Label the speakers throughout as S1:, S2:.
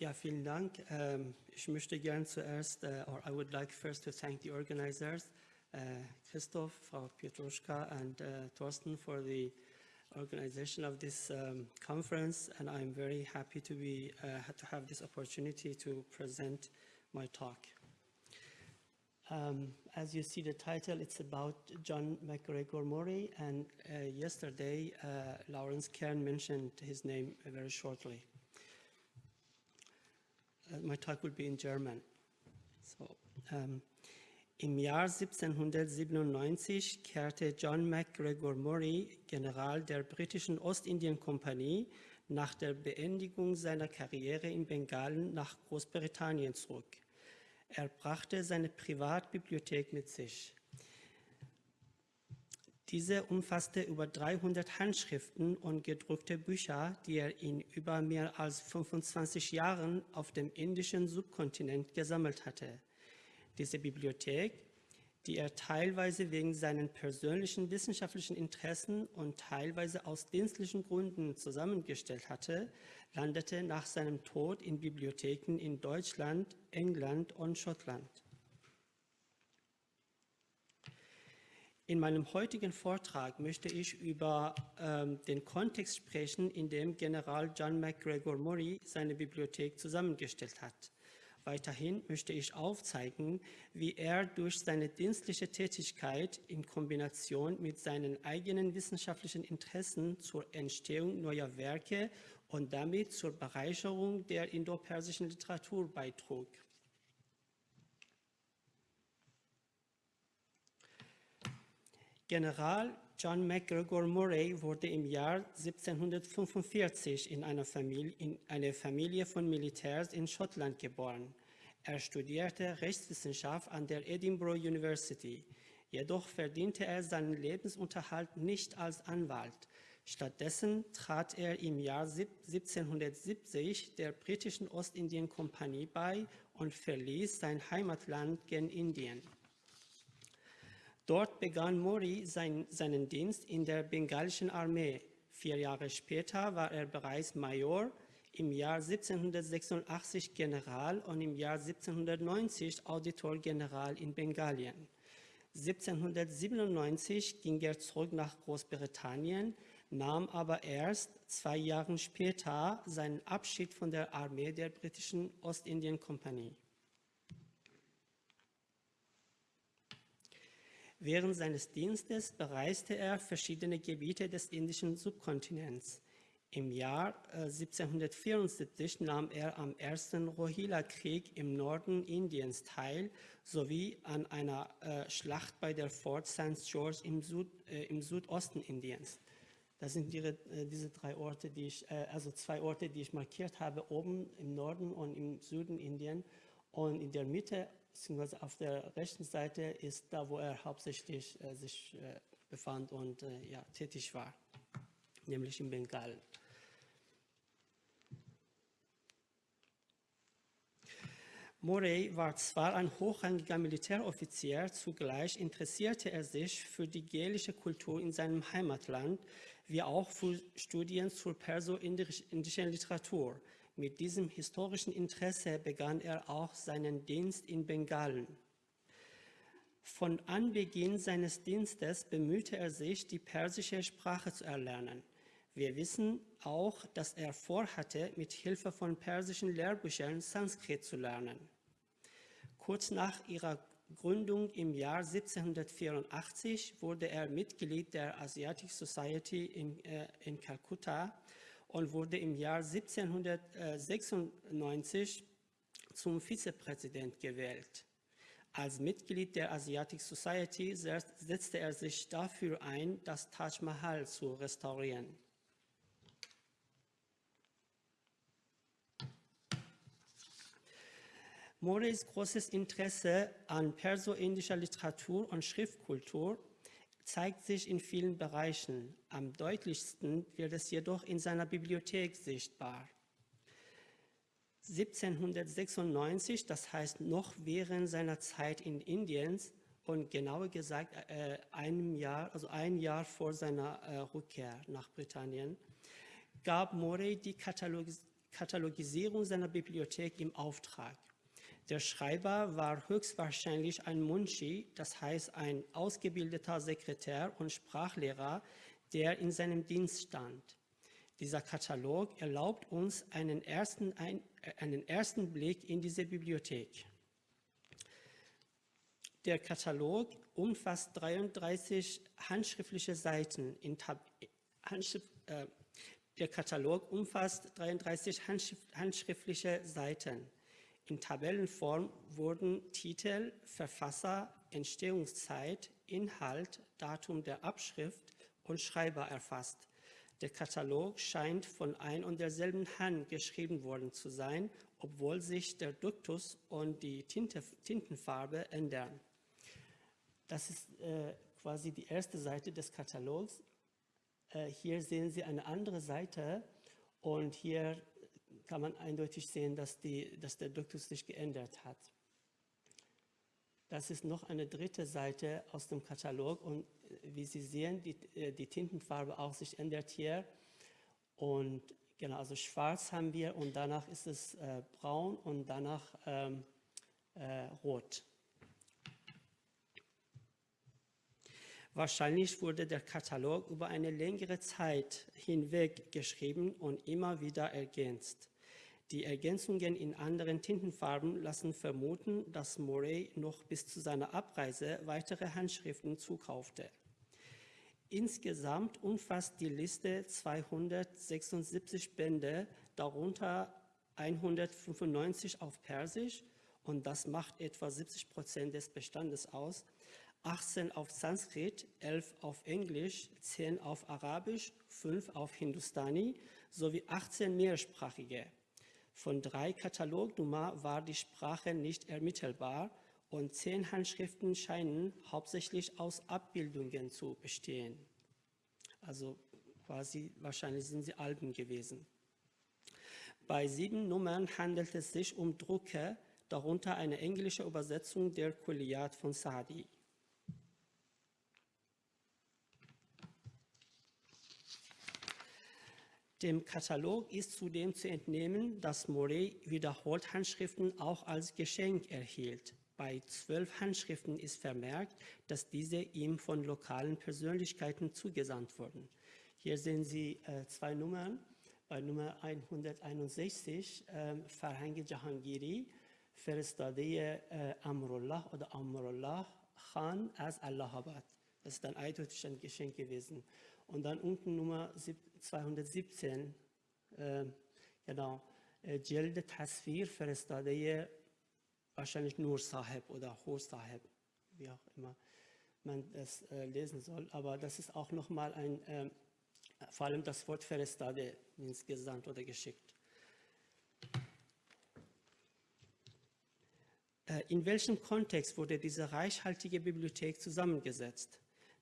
S1: Ja, vielen Dank. Ähm, ich möchte gern zuerst, uh, or I would like first to thank the organizers, uh, Christoph, Frau Pietruschka, and uh, Thorsten for the organization of this um, conference, and I'm very happy to be to have this opportunity to present my talk. Um, as you see the title, it's about John MacGregor Murray, and yesterday Lawrence Kern mentioned his name very shortly. Uh, my talk will be in German. So, um, Im Jahr 1797 kehrte John MacGregor Murray, General der britischen Ostindien-Kompanie, nach der Beendigung seiner Karriere in Bengalen nach Großbritannien zurück. Er brachte seine Privatbibliothek mit sich. Diese umfasste über 300 Handschriften und gedruckte Bücher, die er in über mehr als 25 Jahren auf dem indischen Subkontinent gesammelt hatte. Diese Bibliothek, die er teilweise wegen seinen persönlichen wissenschaftlichen Interessen und teilweise aus dienstlichen Gründen zusammengestellt hatte, landete nach seinem Tod in Bibliotheken in Deutschland, England und Schottland. In meinem heutigen Vortrag möchte ich über ähm, den Kontext sprechen, in dem General John MacGregor Murray seine Bibliothek zusammengestellt hat. Weiterhin möchte ich aufzeigen, wie er durch seine dienstliche Tätigkeit in Kombination mit seinen eigenen wissenschaftlichen Interessen zur Entstehung neuer Werke und damit zur Bereicherung der indopersischen Literatur beitrug. General John MacGregor Murray wurde im Jahr 1745 in einer Familie, in eine Familie von Militärs in Schottland geboren. Er studierte Rechtswissenschaft an der Edinburgh University. Jedoch verdiente er seinen Lebensunterhalt nicht als Anwalt. Stattdessen trat er im Jahr 1770 der britischen Ostindien-Kompanie bei und verließ sein Heimatland gen Indien. Dort begann Mori sein, seinen Dienst in der bengalischen Armee. Vier Jahre später war er bereits Major, im Jahr 1786 General und im Jahr 1790 Auditor General in Bengalien. 1797 ging er zurück nach Großbritannien, nahm aber erst zwei Jahre später seinen Abschied von der Armee der britischen Ostindien-Kompanie. Während seines Dienstes bereiste er verschiedene Gebiete des indischen Subkontinents. Im Jahr 1774 äh, nahm er am ersten Rohilla-Krieg im Norden Indiens teil, sowie an einer äh, Schlacht bei der Fort St. George im, Süd, äh, im, Südosten Indiens. Das sind die, äh, diese drei Orte, die ich, äh, also zwei Orte, die ich markiert habe, oben im Norden und im Süden Indien. Und in der Mitte beziehungsweise auf der rechten Seite ist da, wo er hauptsächlich äh, sich äh, befand und äh, ja, tätig war, nämlich in Bengal. Morey war zwar ein hochrangiger Militäroffizier, zugleich interessierte er sich für die gälische Kultur in seinem Heimatland, wie auch für Studien zur perso-indischen Literatur. Mit diesem historischen Interesse begann er auch seinen Dienst in Bengalen. Von Anbeginn seines Dienstes bemühte er sich, die persische Sprache zu erlernen. Wir wissen auch, dass er vorhatte, mit Hilfe von persischen Lehrbüchern Sanskrit zu lernen. Kurz nach ihrer Gründung im Jahr 1784 wurde er Mitglied der Asiatic Society in, äh, in Kalkutta und wurde im Jahr 1796 zum Vizepräsident gewählt. Als Mitglied der Asiatic Society setzte er sich dafür ein, das Taj Mahal zu restaurieren. Moreys großes Interesse an perso-indischer Literatur und Schriftkultur zeigt sich in vielen Bereichen. Am deutlichsten wird es jedoch in seiner Bibliothek sichtbar. 1796, das heißt noch während seiner Zeit in Indien und genauer gesagt äh, einem Jahr, also ein Jahr vor seiner äh, Rückkehr nach Britannien, gab Morey die Katalogis Katalogisierung seiner Bibliothek im Auftrag. Der Schreiber war höchstwahrscheinlich ein Munshi, das heißt ein ausgebildeter Sekretär und Sprachlehrer, der in seinem Dienst stand. Dieser Katalog erlaubt uns einen ersten, ein, einen ersten Blick in diese Bibliothek. Der Katalog umfasst 33 handschriftliche Seiten. In Tab Handschrift, äh, der Katalog umfasst 33 handschriftliche Seiten. In Tabellenform wurden Titel, Verfasser, Entstehungszeit, Inhalt, Datum der Abschrift und Schreiber erfasst. Der Katalog scheint von ein und derselben Hand geschrieben worden zu sein, obwohl sich der Duktus und die Tinte, Tintenfarbe ändern. Das ist äh, quasi die erste Seite des Katalogs. Äh, hier sehen Sie eine andere Seite und hier kann man eindeutig sehen, dass, die, dass der Duktus sich geändert hat. Das ist noch eine dritte Seite aus dem Katalog und äh, wie Sie sehen, die, äh, die Tintenfarbe auch sich ändert hier. Und genau, also schwarz haben wir und danach ist es äh, braun und danach ähm, äh, rot. Wahrscheinlich wurde der Katalog über eine längere Zeit hinweg geschrieben und immer wieder ergänzt. Die Ergänzungen in anderen Tintenfarben lassen vermuten, dass Morey noch bis zu seiner Abreise weitere Handschriften zukaufte. Insgesamt umfasst die Liste 276 Bände, darunter 195 auf Persisch und das macht etwa 70 Prozent des Bestandes aus, 18 auf Sanskrit, 11 auf Englisch, 10 auf Arabisch, 5 auf Hindustani sowie 18 mehrsprachige. Von drei Katalognummern war die Sprache nicht ermittelbar und zehn Handschriften scheinen hauptsächlich aus Abbildungen zu bestehen. Also quasi, wahrscheinlich sind sie Alben gewesen. Bei sieben Nummern handelt es sich um Drucke, darunter eine englische Übersetzung der Kulliyat von Saadi. Dem Katalog ist zudem zu entnehmen, dass Moret wiederholt Handschriften auch als Geschenk erhielt. Bei zwölf Handschriften ist vermerkt, dass diese ihm von lokalen Persönlichkeiten zugesandt wurden. Hier sehen Sie äh, zwei Nummern. Bei Nummer 161 äh, Farhangi Jahangiri, Feristadeh äh, Amrullah oder Amrullah Khan aus Allahabad. Das ist dann eindeutig ein Geschenk gewesen. Und dann unten Nummer 217, äh, genau, äh, Jelde Tasfir فرستاده wahrscheinlich nur Sahib oder Hur Sahib, wie auch immer man das äh, lesen soll. Aber das ist auch nochmal ein, äh, vor allem das Wort Ferestade insgesamt oder geschickt. Äh, in welchem Kontext wurde diese reichhaltige Bibliothek zusammengesetzt?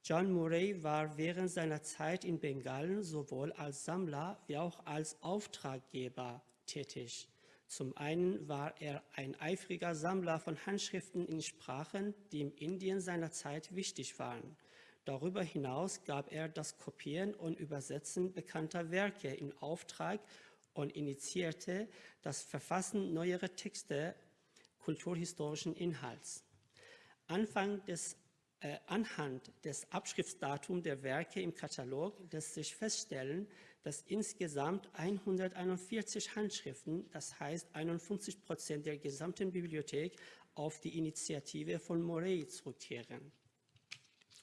S1: John Murray war während seiner Zeit in Bengalen sowohl als Sammler wie auch als Auftraggeber tätig. Zum einen war er ein eifriger Sammler von Handschriften in Sprachen, die in Indien seiner Zeit wichtig waren. Darüber hinaus gab er das Kopieren und Übersetzen bekannter Werke in Auftrag und initiierte das Verfassen neuerer Texte kulturhistorischen Inhalts. Anfang des anhand des Abschriftsdatums der Werke im Katalog lässt sich feststellen, dass insgesamt 141 Handschriften, das heißt 51 Prozent der gesamten Bibliothek, auf die Initiative von Morey zurückkehren,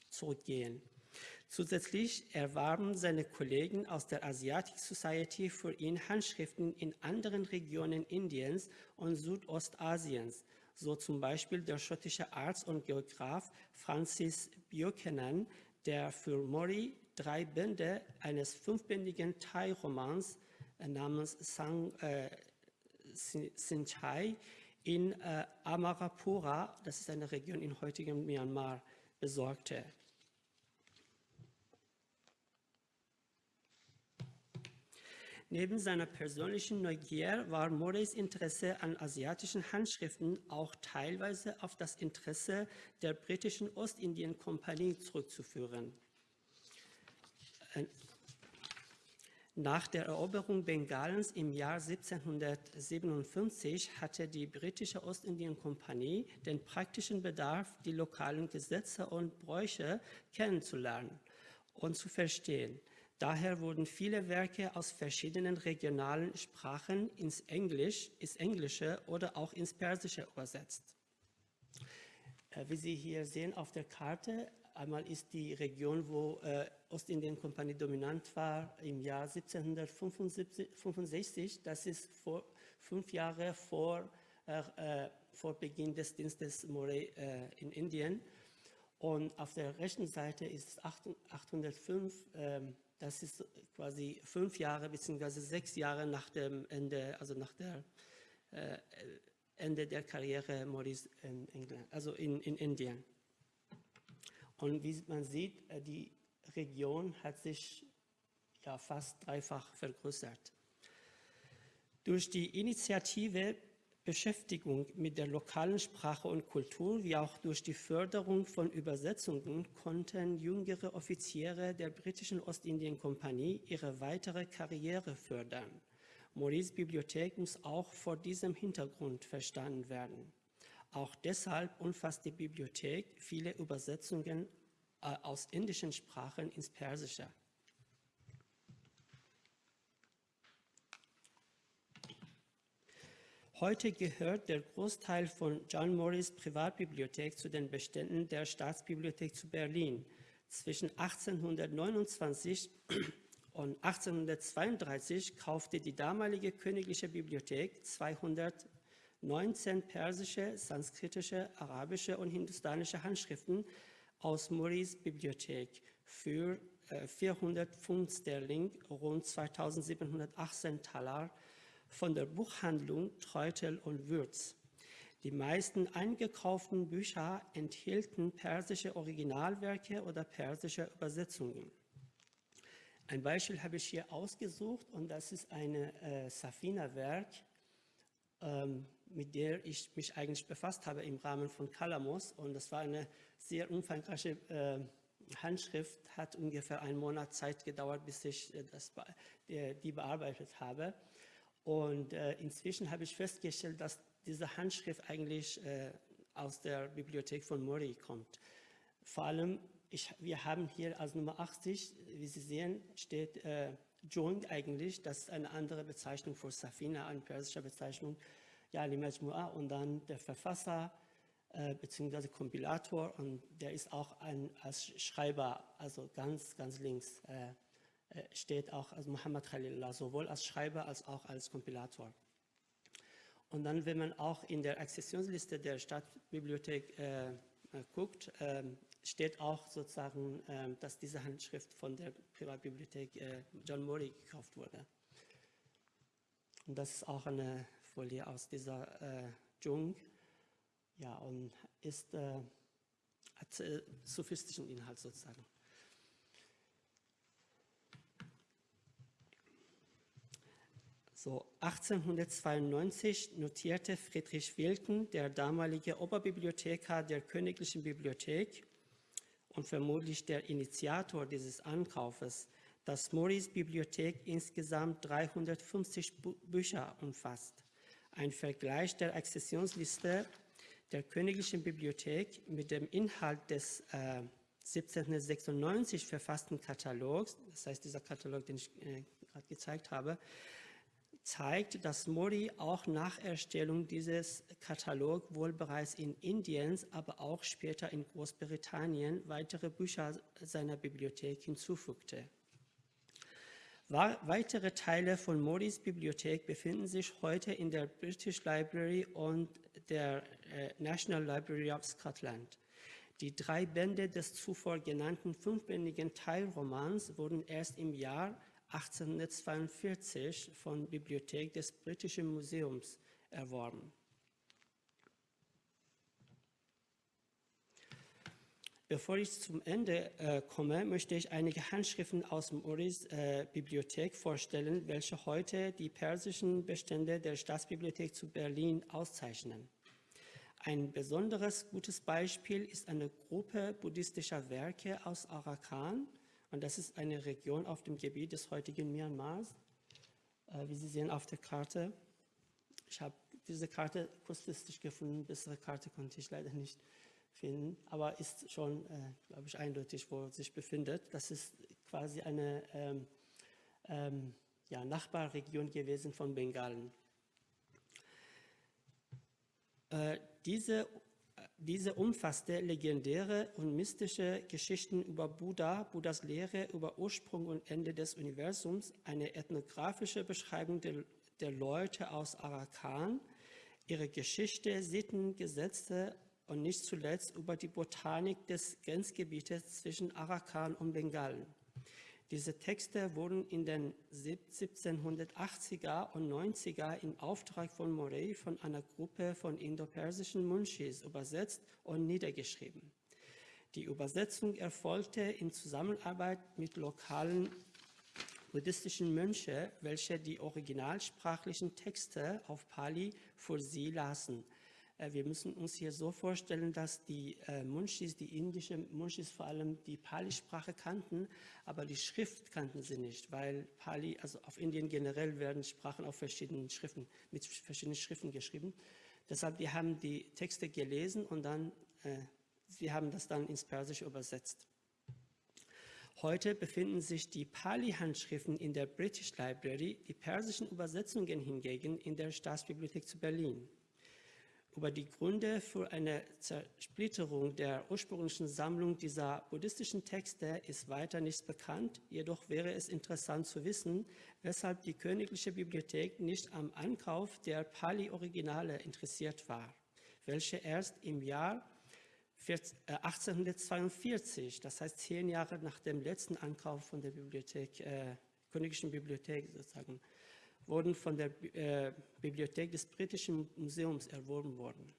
S1: zurückgehen. Zusätzlich erwarben seine Kollegen aus der Asiatic Society für ihn Handschriften in anderen Regionen Indiens und Südostasiens, so zum Beispiel der schottische Arzt und Geograf Francis Buchanan, der für Mori drei Bände eines fünfbändigen Thai-Romans äh, namens Sang äh, Sinchai in äh, Amarapura, das ist eine Region in heutigem Myanmar, besorgte. Neben seiner persönlichen Neugier war Moreys Interesse an asiatischen Handschriften auch teilweise auf das Interesse der britischen Ostindien-Kompanie zurückzuführen. Nach der Eroberung Bengalens im Jahr 1757 hatte die britische Ostindien-Kompanie den praktischen Bedarf, die lokalen Gesetze und Bräuche kennenzulernen und zu verstehen. Daher wurden viele Werke aus verschiedenen regionalen Sprachen ins, Englisch, ins Englische oder auch ins Persische übersetzt. Äh, wie Sie hier sehen auf der Karte, einmal ist die Region, wo äh, Ostindien-Kompanie dominant war, im Jahr 1765. Das ist vor, fünf Jahre vor, äh, äh, vor Beginn des Dienstes Moray äh, in Indien. Und auf der rechten Seite ist 805, ähm, das ist quasi fünf Jahre bzw. sechs Jahre nach dem Ende, also nach der äh, Ende der Karriere Morris in England, also in, in Indien. Und wie man sieht, äh, die Region hat sich ja fast dreifach vergrößert. Durch die Initiative Beschäftigung mit der lokalen Sprache und Kultur, wie auch durch die Förderung von Übersetzungen konnten jüngere Offiziere der britischen Ostindien-Kompanie ihre weitere Karriere fördern. Maurice Bibliothek muss auch vor diesem Hintergrund verstanden werden. Auch deshalb umfasst die Bibliothek viele Übersetzungen äh, aus indischen Sprachen ins Persische. Heute gehört der Großteil von John Morris Privatbibliothek zu den Beständen der Staatsbibliothek zu Berlin. Zwischen 1829 und 1832 kaufte die damalige königliche Bibliothek 219 persische, sanskritische, arabische und hindustanische Handschriften aus Morris Bibliothek für äh, 400 Pfund Sterling, rund 2718 Taler, von der Buchhandlung Treutel und Würz. Die meisten eingekauften Bücher enthielten persische Originalwerke oder persische Übersetzungen. Ein Beispiel habe ich hier ausgesucht und das ist ein äh, Safina-Werk, ähm, mit der ich mich eigentlich befasst habe im Rahmen von Kalamos und das war eine sehr umfangreiche äh, Handschrift, hat ungefähr einen Monat Zeit gedauert, bis ich äh, das, die, die bearbeitet habe. Und äh, inzwischen habe ich festgestellt, dass diese Handschrift eigentlich äh, aus der Bibliothek von Mori kommt. Vor allem, ich, wir haben hier als Nummer 80, wie Sie sehen, steht äh, Jung eigentlich, das ist eine andere Bezeichnung für Safina, eine persische Bezeichnung, ja, Majmu'a und dann der Verfasser äh, bzw. Kompilator und der ist auch ein, als Schreiber, also ganz, ganz links. Äh, steht auch als Muhammad Khalilullah, sowohl als Schreiber als auch als Kompilator. Und dann, wenn man auch in der Accessionsliste der Stadtbibliothek äh, äh, guckt, äh, steht auch sozusagen, äh, dass diese Handschrift von der Privatbibliothek äh, John Murray gekauft wurde. Und das ist auch eine Folie aus dieser äh, Jung. Ja, und ist, hat sophistischen Inhalt sozusagen. So 1892 notierte Friedrich Wilken, der damalige Oberbibliothekar der Königlichen Bibliothek und vermutlich der Initiator dieses Ankaufes, dass Morris Bibliothek insgesamt 350 Bücher umfasst. Ein Vergleich der Accessionsliste der Königlichen Bibliothek mit dem Inhalt des äh, 1796 verfassten Katalogs, das heißt dieser Katalog, den ich äh, gerade gezeigt habe, zeigt, dass Modi auch nach Erstellung dieses Katalogs wohl bereits in Indien, aber auch später in Großbritannien weitere Bücher seiner Bibliothek hinzufügte. Weitere Teile von Modis Bibliothek befinden sich heute in der British Library und der äh, National Library of Scotland. Die drei Bände des zuvor genannten fünfbändigen Teilromans wurden erst im Jahr 1842 von Bibliothek des Britischen Museums erworben. Bevor ich zum Ende äh, komme, möchte ich einige Handschriften aus Morris äh, Bibliothek vorstellen, welche heute die persischen Bestände der Staatsbibliothek zu Berlin auszeichnen. Ein besonderes gutes Beispiel ist eine Gruppe buddhistischer Werke aus Arakan, Und das ist eine Region auf dem Gebiet des heutigen Myanmars, äh, wie Sie sehen auf der Karte. Ich habe diese Karte kurzfristig gefunden, bessere Karte konnte ich leider nicht finden, aber ist schon, äh, glaube ich, eindeutig, wo es sich befindet. Das ist quasi eine ähm, ähm, ja, Nachbarregion gewesen von Bengalen. Äh, diese, diese umfasste legendäre und mystische Geschichten über Buddha, Buddhas Lehre über Ursprung und Ende des Universums, eine ethnografische Beschreibung der, der Leute aus Arakan, ihre Geschichte, Sitten, Gesetze und nicht zuletzt über die Botanik des Grenzgebietes zwischen Arakan und Bengalen. Diese Texte wurden in den 1780er und 90er im Auftrag von Morey von einer Gruppe von indopersischen Munchis übersetzt und niedergeschrieben. Die Übersetzung erfolgte in Zusammenarbeit mit lokalen buddhistischen Mönchen, welche die originalsprachlichen Texte auf Pali für sie lasen. Äh, wir müssen uns hier so vorstellen, dass die äh, Munchis, die indischen Munchis vor allem die Pali-Sprache kannten, aber die Schrift kannten sie nicht, weil Pali, also auf Indien generell werden Sprachen auf verschiedenen Schriften, mit verschiedenen Schriften geschrieben. Deshalb, die haben die Texte gelesen und dann, äh, sie haben das dann ins Persische übersetzt. Heute befinden sich die Pali-Handschriften in der British Library, die persischen Übersetzungen hingegen in der Staatsbibliothek zu Berlin. Über die Gründe für eine Zersplitterung der ursprünglichen Sammlung dieser buddhistischen Texte ist weiter nichts bekannt. Jedoch wäre es interessant zu wissen, weshalb die Königliche Bibliothek nicht am Ankauf der Pali-Originale interessiert war, welche erst im Jahr 1842, äh, das heißt zehn Jahre nach dem letzten Ankauf von der Bibliothek, äh, Königlichen Bibliothek sozusagen, wurden von der äh, Bibliothek des Britischen Museums erworben worden.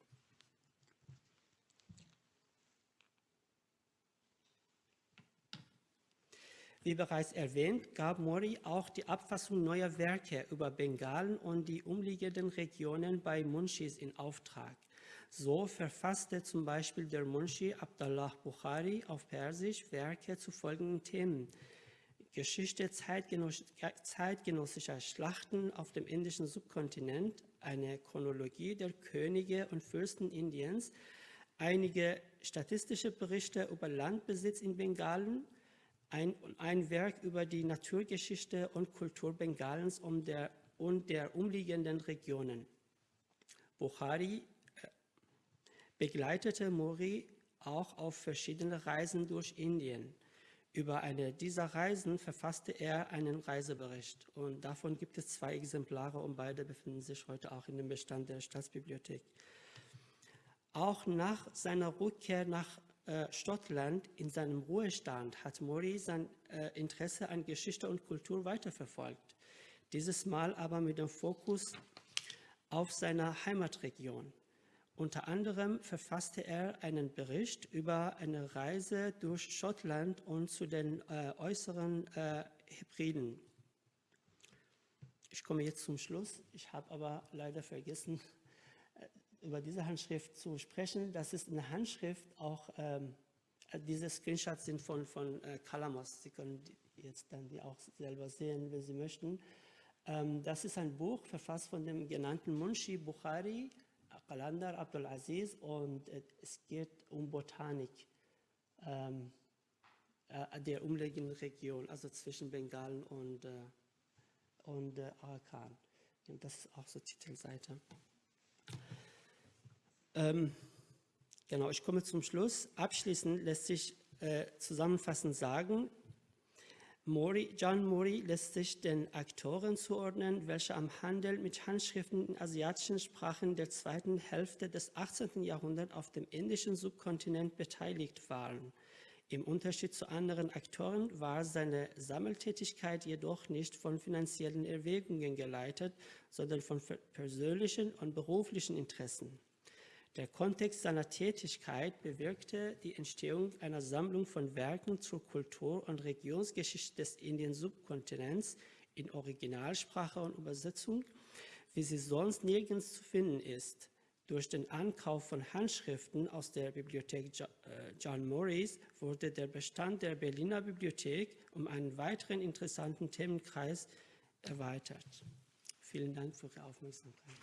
S1: Wie bereits erwähnt, gab Mori auch die Abfassung neuer Werke über Bengalen und die umliegenden Regionen bei Munshis in Auftrag. So verfasste zum Beispiel der Munshi Abdallah Bukhari auf Persisch Werke zu folgenden Themen – Geschichte zeitgenössischer Schlachten auf dem indischen Subkontinent, eine Chronologie der Könige und Fürsten Indiens, einige statistische Berichte über Landbesitz in Bengalen, ein, ein Werk über die Naturgeschichte und Kultur Bengalens und der, und der umliegenden Regionen. Bukhari äh, begleitete Mori auch auf verschiedene Reisen durch Indien. Über eine dieser Reisen verfasste er einen Reisebericht und davon gibt es zwei Exemplare und beide befinden sich heute auch in dem Bestand der Staatsbibliothek. Auch nach seiner Rückkehr nach äh, Schottland in seinem Ruhestand hat Mori sein äh, Interesse an Geschichte und Kultur weiterverfolgt. Dieses Mal aber mit dem Fokus auf seiner Heimatregion. Unter anderem verfasste er einen Bericht über eine Reise durch Schottland und zu den äh, äußeren äh, Hebriden. Ich komme jetzt zum Schluss. Ich habe aber leider vergessen, äh, über diese Handschrift zu sprechen. Das ist eine Handschrift, auch ähm, diese Screenshots sind von, von äh, Kalamos. Sie können jetzt dann die auch selber sehen, wenn Sie möchten. Ähm, das ist ein Buch, verfasst von dem genannten Munshi Bukhari, Qalandar Abdulaziz und es geht um Botanik ähm, äh, der umliegenden Region, also zwischen Bengalen und, äh, und äh, Arakan. Und das ist auch so Titelseite. Ähm, genau, ich komme zum Schluss. Abschließend lässt sich äh, zusammenfassend sagen, Mori, John Mori lässt sich den Aktoren zuordnen, welche am Handel mit Handschriften in asiatischen Sprachen der zweiten Hälfte des 18. Jahrhunderts auf dem indischen Subkontinent beteiligt waren. Im Unterschied zu anderen Aktoren war seine Sammeltätigkeit jedoch nicht von finanziellen Erwägungen geleitet, sondern von persönlichen und beruflichen Interessen. Der Kontext seiner Tätigkeit bewirkte die Entstehung einer Sammlung von Werken zur Kultur- und Regionsgeschichte des Indien-Subkontinents in Originalsprache und Übersetzung, wie sie sonst nirgends zu finden ist. Durch den Ankauf von Handschriften aus der Bibliothek äh, John Morris wurde der Bestand der Berliner Bibliothek um einen weiteren interessanten Themenkreis erweitert. Vielen Dank für Ihre Aufmerksamkeit.